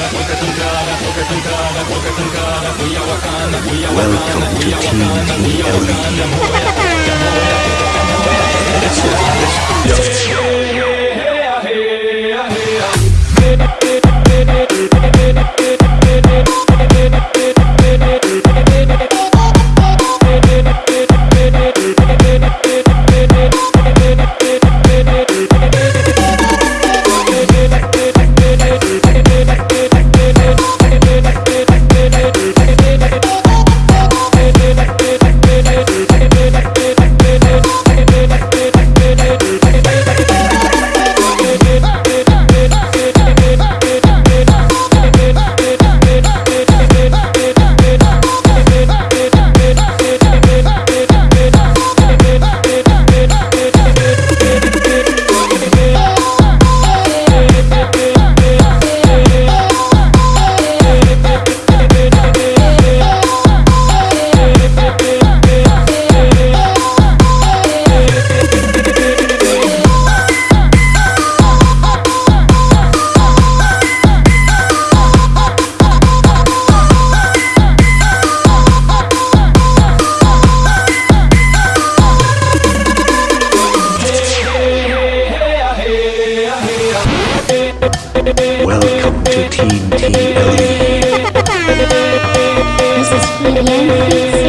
Welcome to Team TLE. Welcome to Team TLE. This is Helian